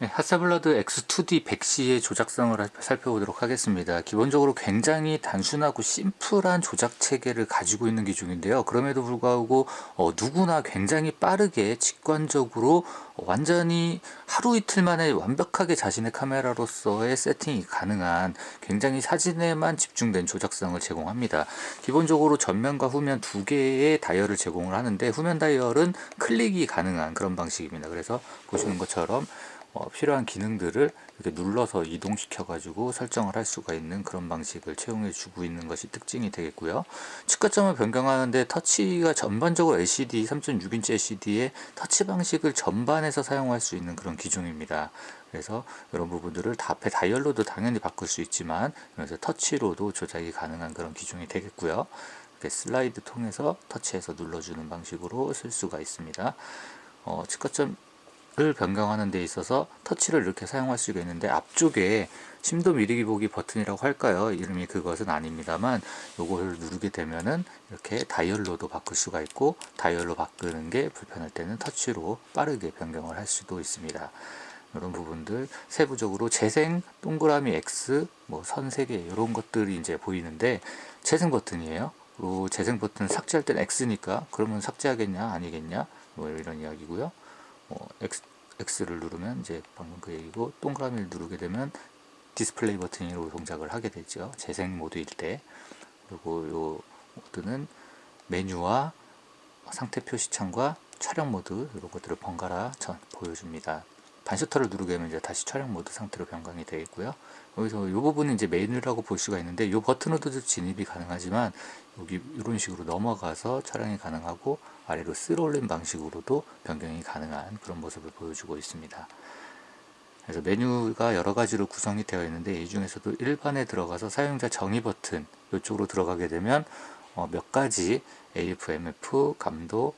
네, 하사블라드 X2D 100C의 조작성을 하- 살펴보도록 하겠습니다. 기본적으로 굉장히 단순하고 심플한 조작 체계를 가지고 있는 기종인데요. 그럼에도 불구하고 어, 누구나 굉장히 빠르게 직관적으로 완전히 하루 이틀 만에 완벽하게 자신의 카메라로서의 세팅이 가능한 굉장히 사진에만 집중된 조작성을 제공합니다. 기본적으로 전면과 후면 두 개의 다이얼을 제공을 하는데 후면 다이얼은 클릭이 가능한 그런 방식입니다. 그래서 보시는 것처럼 어, 필요한 기능들을 이렇게 눌러서 이동시켜 가지고 설정을 할 수가 있는 그런 방식을 채용해 주고 있는 것이 특징이 되겠고요. 측가점을 변경하는데 터치가 전반적으로 LCD 3.6인치 LCD의 터치 방식을 전반에서 사용할 수 있는 그런 기종입니다. 그래서 이런 부분들을 다 앞에 다이얼로도 당연히 바꿀 수 있지만 그래서 터치로도 조작이 가능한 그런 기종이 되겠고요. 슬라이드 통해서 터치해서 눌러주는 방식으로 쓸 수가 있습니다. 어, 측가점 을 변경하는 데 있어서 터치를 이렇게 사용할 수가 있는데 앞쪽에 심도 미리기 보기 버튼이라고 할까요? 이름이 그것은 아닙니다만 요걸 누르게 되면은 이렇게 다이얼로도 바꿀 수가 있고 다이얼로 바꾸는 게 불편할 때는 터치로 빠르게 변경을 할 수도 있습니다. 이런 부분들 세부적으로 재생 동그라미 X 뭐 선 3개 이런 것들이 이제 보이는데 재생 버튼이에요. 그리고 재생 버튼 삭제할 때는 X니까 그러면 삭제하겠냐 아니겠냐 뭐 이런 이야기고요. 어, X, X를 누르면 이제 방금 그 얘기고 동그라미를 누르게 되면 디스플레이 버튼으로 동작을 하게 되죠. 재생 모드일 때. 그리고 요 모드는 메뉴와 상태 표시창과 촬영 모드 이런 것들을 번갈아 전 보여줍니다. 반셔터를 누르게 되면 이제 다시 촬영 모드 상태로 변경이 되겠고요. 여기서 이 부분은 이제 메뉴라고 볼 수가 있는데 이 버튼으로도 진입이 가능하지만 여기 이런 식으로 넘어가서 촬영이 가능하고 아래로 쓸어 올린 방식으로도 변경이 가능한 그런 모습을 보여주고 있습니다. 그래서 메뉴가 여러 가지로 구성이 되어 있는데 이 중에서도 일반에 들어가서 사용자 정의 버튼 이쪽으로 들어가게 되면 어, 몇 가지 AF, MF, 감도,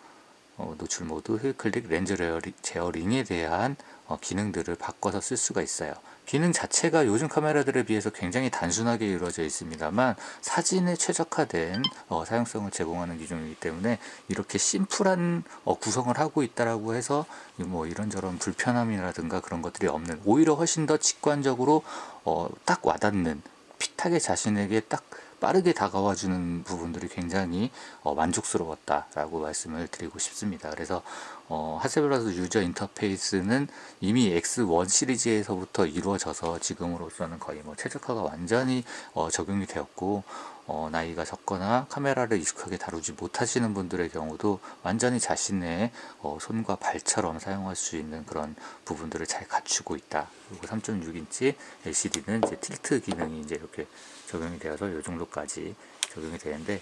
어, 노출 모드, 휠 클릭, 렌즈 제어링에 대한 어, 기능들을 바꿔서 쓸 수가 있어요. 기능 자체가 요즘 카메라들에 비해서 굉장히 단순하게 이루어져 있습니다만 사진에 최적화된 어, 사용성을 제공하는 기종이기 때문에 이렇게 심플한 어, 구성을 하고 있다라고 해서 뭐 이런저런 불편함이라든가 그런 것들이 없는 오히려 훨씬 더 직관적으로 어, 딱 와닿는 핏하게 자신에게 딱 빠르게 다가와 주는 부분들이 굉장히 어, 만족스러웠다 라고 말씀을 드리고 싶습니다. 그래서 어, 하세블라드 유저 인터페이스는 이미 X1 시리즈에서부터 이루어져서 지금으로서는 거의 뭐 최적화가 완전히 어, 적용이 되었고 어, 나이가 적거나 카메라를 익숙하게 다루지 못하시는 분들의 경우도 완전히 자신의 어, 손과 발처럼 사용할 수 있는 그런 부분들을 잘 갖추고 있다. 그리고 3.6인치 LCD는 이제 틸트 기능이 이제 이렇게 적용이 되어서 이 정도까지 적용이 되는데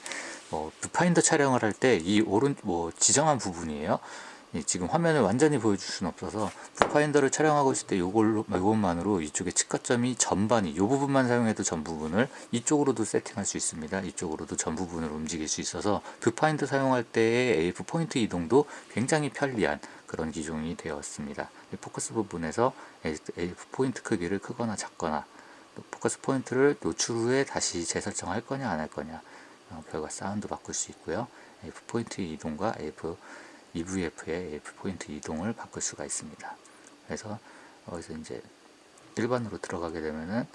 어, 뷰파인더 촬영을 할 때 이 오른 뭐 지정한 부분이에요. 이 지금 화면을 완전히 보여줄 수는 없어서 뷰파인더를 촬영하고 있을 때 요걸로 이것만으로 이쪽에 측거점이 전반이 요 부분만 사용해도 전 부분을 이쪽으로도 세팅할 수 있습니다. 이쪽으로도 전 부분을 움직일 수 있어서 뷰파인더 사용할 때의 AF 포인트 이동도 굉장히 편리한 그런 기종이 되었습니다. 이 포커스 부분에서 AF 포인트 크기를 크거나 작거나 또 포커스 포인트를 노출 후에 다시 재설정할 거냐 안 할 거냐 어, 결과 사운드 바꿀 수 있고요. AF 포인트 이동과 AF EVF의 AF 포인트 이동을 바꿀 수가 있습니다. 그래서 여기서 이제 일반으로 들어가게 되면은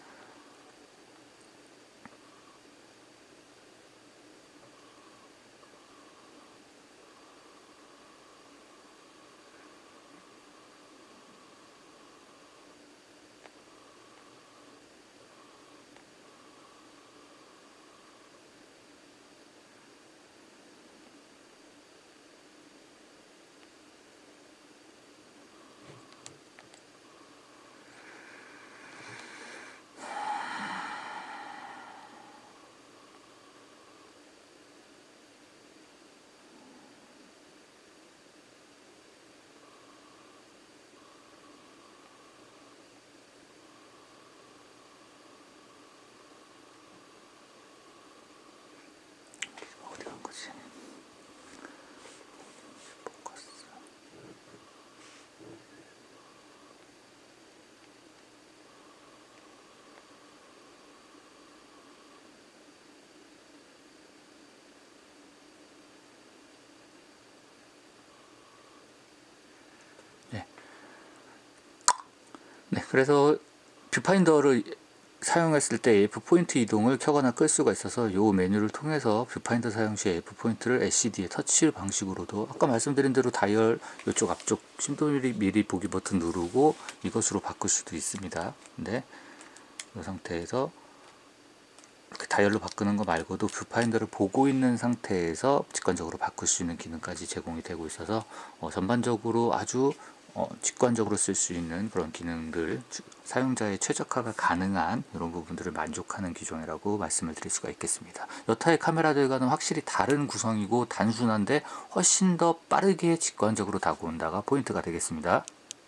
그래서 뷰파인더를 사용했을 때 AF 포인트 이동을 켜거나 끌 수가 있어서 이 메뉴를 통해서 뷰파인더 사용 시 AF 포인트를 LCD의 터치 방식으로도 아까 말씀드린 대로 다이얼 이쪽 앞쪽 심도 미리, 보기 버튼 누르고 이것으로 바꿀 수도 있습니다. 근데 이 상태에서 이렇게 다이얼로 바꾸는 거 말고도 뷰파인더를 보고 있는 상태에서 직관적으로 바꿀 수 있는 기능까지 제공이 되고 있어서 어, 전반적으로 아주 어, 직관적으로 쓸 수 있는 그런 기능들 주- 사용자의 최적화가 가능한 이런 부분들을 만족하는 기종이라고 말씀을 드릴 수가 있겠습니다. 여타의 카메라들과는 확실히 다른 구성이고 단순한데 훨씬 더 빠르게 직관적으로 다가온다가 포인트가 되겠습니다.